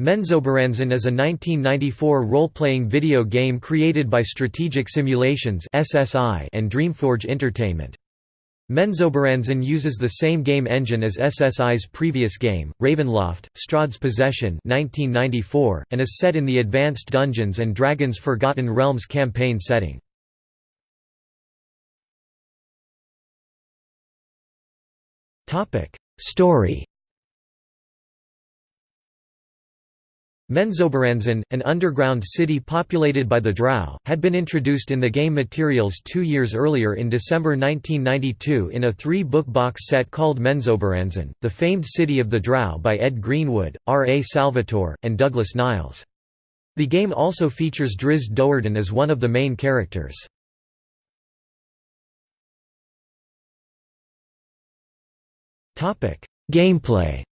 Menzoberranzan is a 1994 role-playing video game created by Strategic Simulations and Dreamforge Entertainment. Menzoberranzan uses the same game engine as SSI's previous game, Ravenloft, Strahd's Possession 1994, and is set in the Advanced Dungeons & Dragons Forgotten Realms campaign setting. Story Menzoberranzan, an underground city populated by the Drow, had been introduced in the game materials two years earlier in December 1992 in a three-book box set called Menzoberranzan, The Famed City of the Drow by Ed Greenwood, R. A. Salvatore, and Douglas Niles. The game also features Drizzt Do'Urden as one of the main characters. Gameplay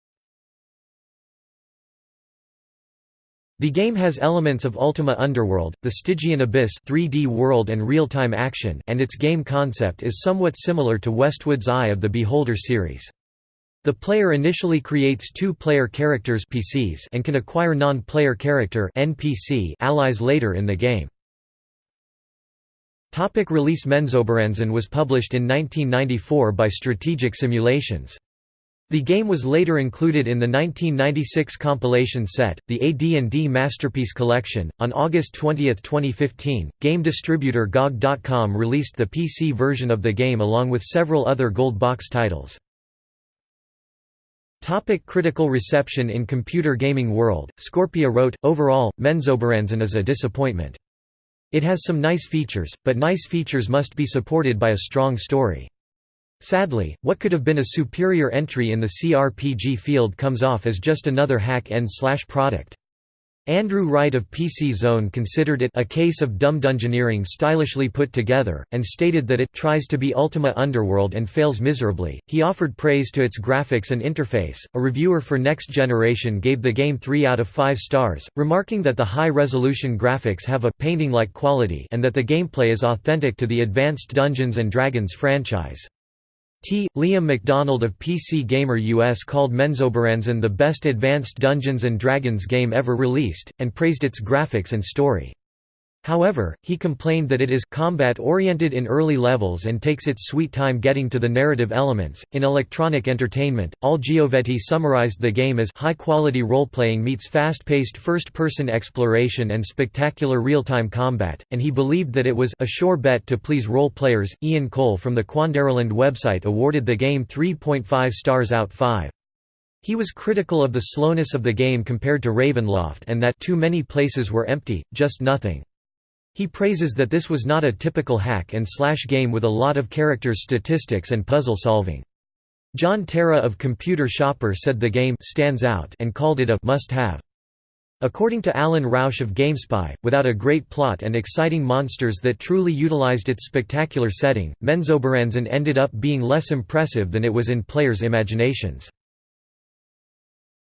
The game has elements of Ultima Underworld, the Stygian Abyss 3D world and real-time action and its game concept is somewhat similar to Westwood's Eye of the Beholder series. The player initially creates two-player characters PCs and can acquire non-player character NPC allies later in the game. Topic release Menzoberranzan was published in 1994 by Strategic Simulations. The game was later included in the 1996 compilation set, the AD&D Masterpiece Collection. On August 20, 2015, game distributor GOG.com released the PC version of the game along with several other gold box titles. Topic critical reception In computer gaming world, Scorpia wrote, Overall, Menzoberranzan is a disappointment. It has some nice features, but nice features must be supported by a strong story. Sadly, what could have been a superior entry in the CRPG field comes off as just another hack-and-slash product. Andrew Wright of PC Zone considered it a case of dumb dungeoneering stylishly put together, and stated that it tries to be Ultima Underworld and fails miserably. He offered praise to its graphics and interface. A reviewer for Next Generation gave the game 3 out of 5 stars, remarking that the high resolution graphics have a painting like quality and that the gameplay is authentic to the Advanced Dungeons and Dragons franchise. T. Liam McDonald of PC Gamer US called Menzoberranzan the best advanced Dungeons & Dragons game ever released, and praised its graphics and story. However, he complained that it is combat-oriented in early levels and takes its sweet time getting to the narrative elements. In Electronic Entertainment, Al Giovetti summarized the game as high-quality role-playing meets fast-paced first-person exploration and spectacular real-time combat, and he believed that it was a sure bet to please role players. Ian Cole from the Quandaryland website awarded the game 3.5 stars out 5. He was critical of the slowness of the game compared to Ravenloft and that too many places were empty, just nothing. He praises that this was not a typical hack-and-slash game with a lot of characters statistics and puzzle solving. John Terra of Computer Shopper said the game stands out and called it a must-have. According to Alan Rausch of GameSpy, without a great plot and exciting monsters that truly utilized its spectacular setting, Menzoberranzan ended up being less impressive than it was in players' imaginations.